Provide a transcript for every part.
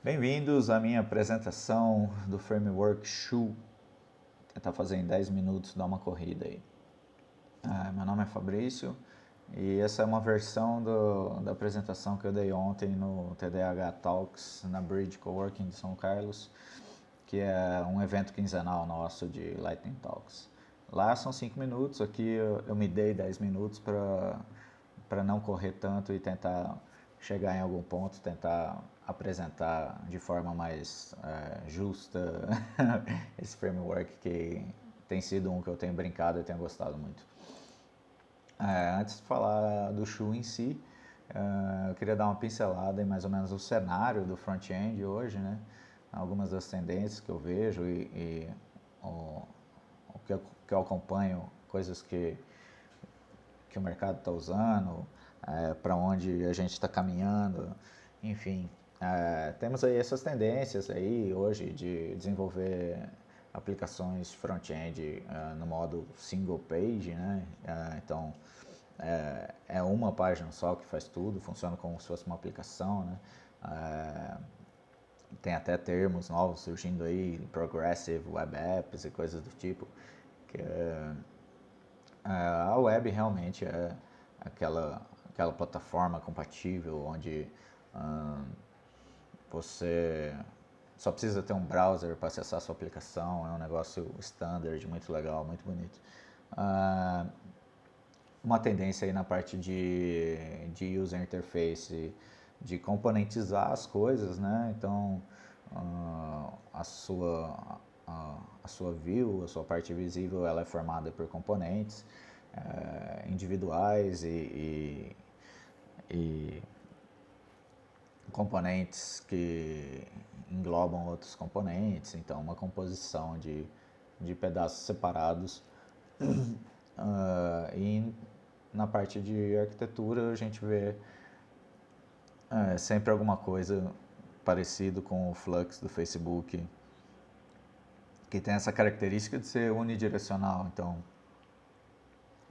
Bem-vindos à minha apresentação do Framework Shoe. Tentar fazer em 10 minutos, dar uma corrida aí. Ah, meu nome é Fabrício e essa é uma versão do, da apresentação que eu dei ontem no TDH Talks na Bridge Coworking de São Carlos, que é um evento quinzenal nosso de Lightning Talks. Lá são 5 minutos, aqui eu, eu, me dei 10 minutos para não correr tanto e tentar chegar em algum ponto, tentar apresentar de forma mais é, justa esse framework que tem sido um que eu tenho brincado e tenho gostado muito. É, antes de falar do Shu em si, é, eu queria dar uma pincelada em mais ou menos o cenário do front-end hoje, né? algumas das tendências que eu vejo e, e o, o que, eu, que eu acompanho, coisas que, que o mercado está usando, é, para onde a gente está caminhando, enfim. É, temos aí essas tendências aí hoje de desenvolver aplicações front-end uh, no modo single page, né? Então é, uma página só que faz tudo, funciona como se fosse uma aplicação, né? Tem até termos novos surgindo aí, progressive web apps e coisas do tipo, que a web realmente é aquela aquela plataforma compatível onde você só precisa ter um browser para acessar a sua aplicação, é um negócio standard, muito legal, muito bonito. Uh, uma tendência aí na parte de, de user interface, de componentizar as coisas, né? Então, uh, a, sua, a sua view, a sua parte visível, ela é formada por componentes uh, individuais e, e, e componentes que englobam outros componentes, então uma composição de, de pedaços separados. uh, e na parte de arquitetura a gente vê uh, sempre alguma coisa parecido com o Flux do Facebook, que tem essa característica de ser unidirecional, então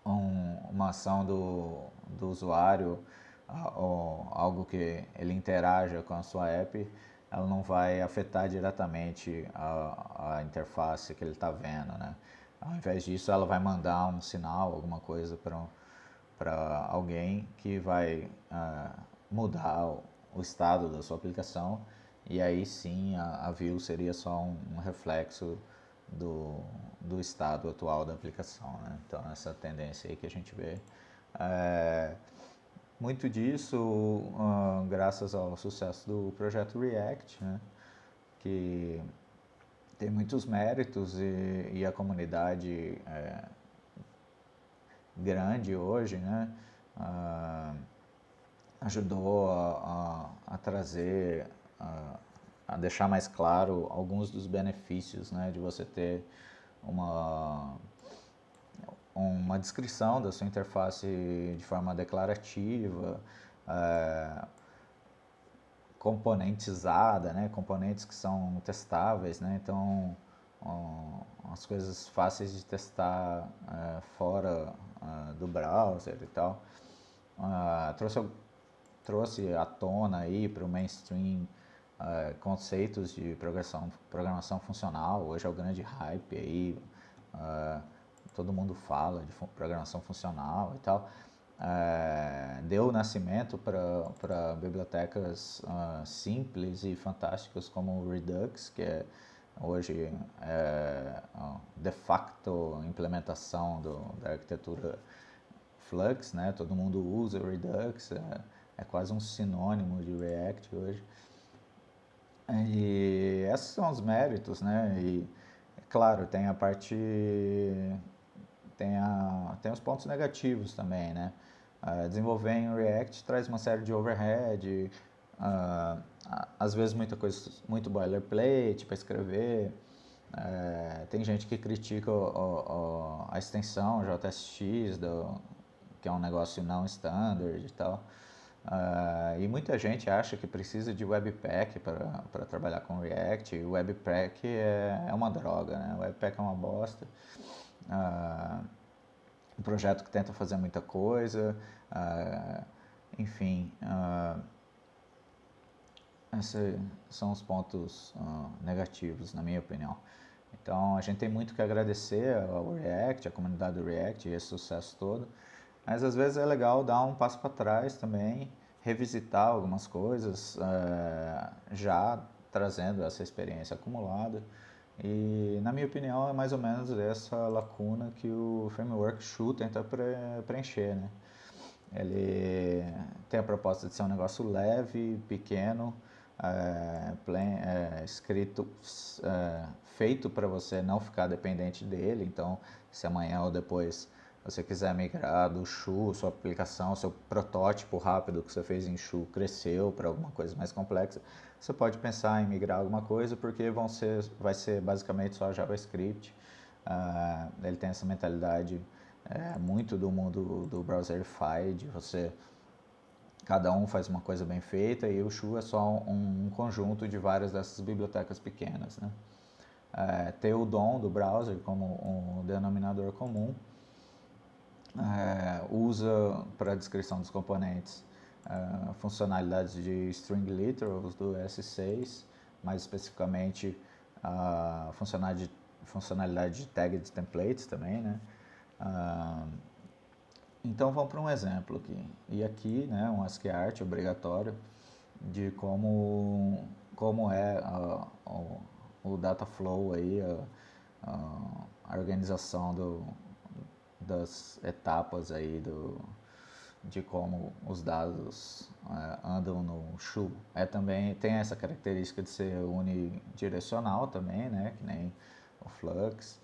um, uma ação do, do usuário algo que ele interaja com a sua app, ela não vai afetar diretamente a, a interface que ele está vendo, né? Ao invés disso, ela vai mandar um sinal, alguma coisa para alguém que vai uh, mudar o, o, estado da sua aplicação e aí sim a, a view seria só um, um reflexo do, do estado atual da aplicação, né? Então essa tendência aí que a gente vê. É, muito disso uh, graças ao sucesso do projeto React, né? que tem muitos méritos e, e a comunidade é grande hoje, né? Uh, ajudou a, a, a trazer, a, a, deixar mais claro alguns dos benefícios né? de você ter uma uma descrição da sua interface de forma declarativa, é, componentizada, né? componentes que são testáveis, né? então um, as coisas fáceis de testar é, fora é, do browser e tal. Uh, trouxe, trouxe à tona aí para o mainstream conceitos de programação, programação funcional, hoje é o grande hype aí, uh, todo mundo fala de programação funcional e tal, é, deu nascimento para bibliotecas uh, simples e fantásticas como o Redux, que é hoje é de facto implementação do, da arquitetura Flux, né? todo mundo usa Redux, é, é quase um sinônimo de React hoje. E esses são os méritos, né? E, claro, tem a parte tem, a, tem os pontos negativos também, né? Uh, desenvolver em React traz uma série de overhead, uh, às vezes muita coisa, muito boilerplate para escrever. Uh, tem gente que critica o, o, a extensão JSX, do, que é um negócio não standard e tal. Uh, e muita gente acha que precisa de Webpack para trabalhar com React. E Webpack é, é uma droga, né? Webpack é uma bosta. Uh, um projeto que tenta fazer muita coisa, uh, enfim. Uh, esses são os pontos negativos, na minha opinião. Então, a gente tem muito que agradecer ao React, à comunidade do React e esse sucesso todo, mas às vezes é legal dar um passo para trás também, revisitar algumas coisas, já trazendo essa experiência acumulada. E, na minha opinião, é mais ou menos essa lacuna que o Framework Shoe tenta preencher, né? Ele tem a proposta de ser um negócio leve, pequeno, é, é, escrito, é, feito para você não ficar dependente dele. Então, se amanhã ou depois você quiser migrar do Shu, sua aplicação, seu protótipo rápido que você fez em Shu cresceu para alguma coisa mais complexa, você pode pensar em migrar alguma coisa porque vão ser, vai ser basicamente só JavaScript. Uh, ele tem essa mentalidade é, muito do mundo do browserify, de você cada um faz uma coisa bem feita e o Shu é só um, um conjunto de várias dessas bibliotecas pequenas. Né? É, ter o DOM do browser como um denominador comum, é, usa para descrição dos componentes é, funcionalidades de string literals do S6, mais especificamente a funcionalidade, funcionalidade de tagged templates também, né? Ah, então vamos para um exemplo aqui. E aqui, né, um ASCII art obrigatório de como, como é o, o data flow aí, a, a, organização do, das etapas aí do, de como os dados é, andam no Shu. É também tem essa característica de ser unidirecional também, né, que nem o Flux.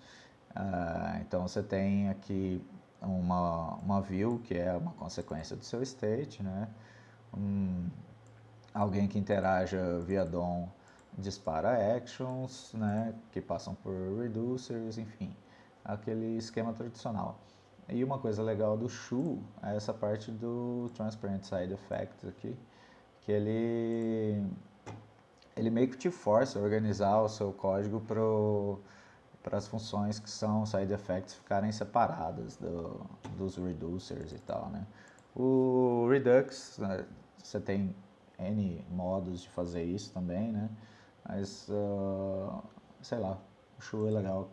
Uh, então você tem aqui uma, uma view que é uma consequência do seu state, né? Um, alguém que interaja via DOM dispara actions, né? Que passam por reducers, enfim, aquele esquema tradicional. E uma coisa legal do Shu é essa parte do Transparent Side Effect aqui, que ele, ele meio que te força a organizar o seu código para as funções que são side effects ficarem separadas do, dos reducers e tal, né? O Redux, né, você tem N modos de fazer isso também, né? Mas, uh, sei lá, o Shu é legal,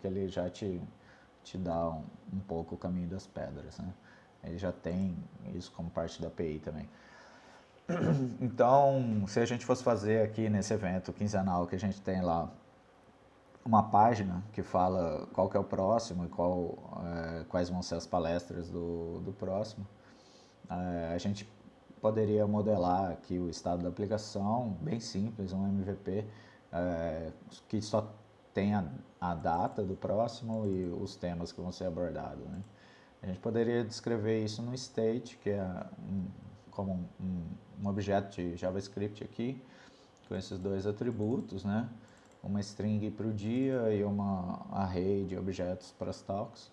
que ele já te, te dá um, um pouco o caminho das pedras, né? Ele já tem isso como parte da API também. Então, se a gente fosse fazer aqui nesse evento quinzenal que a gente tem lá uma página que fala qual que é o próximo e qual, é, quais vão ser as palestras do, do próximo. É, a gente poderia modelar aqui o estado da aplicação, bem simples, um MVP, é, que só tem a, a, data do próximo e os temas que vão ser abordados. Né? A gente poderia descrever isso no state, que é um, como um, um objeto de JavaScript aqui, com esses dois atributos, né? uma string para o dia e uma array de objetos para as talks.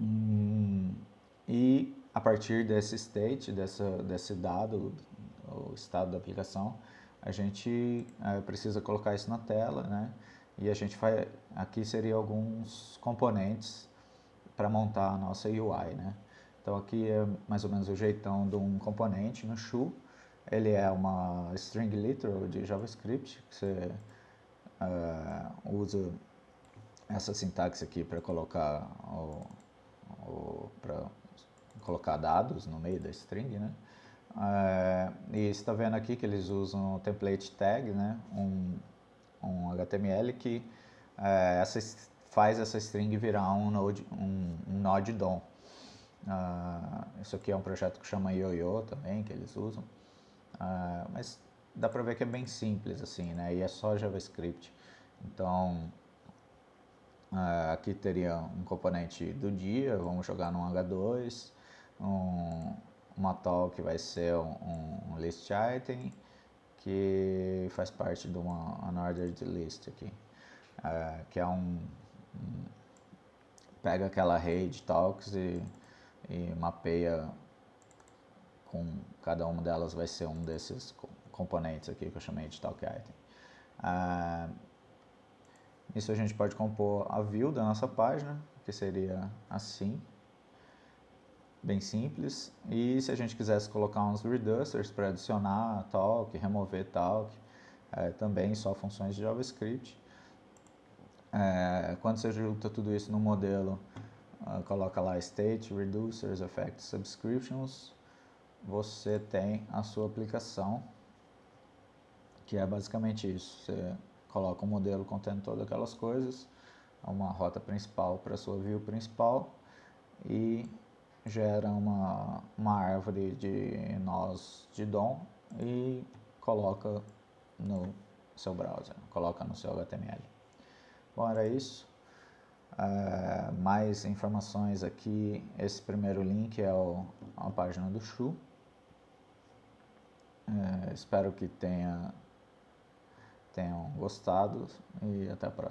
Hum, e a partir desse state, dessa, desse dado, o estado da aplicação, a gente é, precisa colocar isso na tela, né? E a gente vai, aqui seria alguns componentes para montar a nossa UI, né? Então aqui é mais ou menos o jeitão de um componente no Shu. Ele é uma string literal de JavaScript, que você uh, uso essa sintaxe aqui para colocar o, o para colocar dados no meio da string, né? Uh, e está vendo aqui que eles usam o template tag, né? Um, um HTML que uh, essa, faz essa string virar um node, um, um node DOM. Uh, isso aqui é um projeto que chama YoYo também, que eles usam. Uh, mas dá para ver que é bem simples assim, né? E é só JavaScript. Então, uh, aqui teria um componente do dia, vamos jogar no H2, um, uma tal que vai ser um, um, list item, que faz parte de uma unordered list aqui, uh, que é um, um, pega aquela array de talks e, e mapeia com cada uma delas vai ser um desses componentes aqui que eu chamei de talk item. Uh, isso a gente pode compor a view da nossa página, que seria assim. Bem simples. E se a gente quisesse colocar uns reducers para adicionar talk, remover talk, é, também só funções de JavaScript. É, quando você junta tudo isso no modelo, uh, coloca lá state, reducers, effects, subscriptions, você tem a sua aplicação, que é basicamente isso. Você coloca um modelo contendo todas aquelas coisas, uma rota principal para a sua view principal e gera uma, uma árvore de nós de DOM e coloca no seu browser, coloca no seu HTML. Bom, era isso. É, mais informações aqui, esse primeiro link é o, a página do Shu. É, espero que tenha, tenham gostado e até a próxima.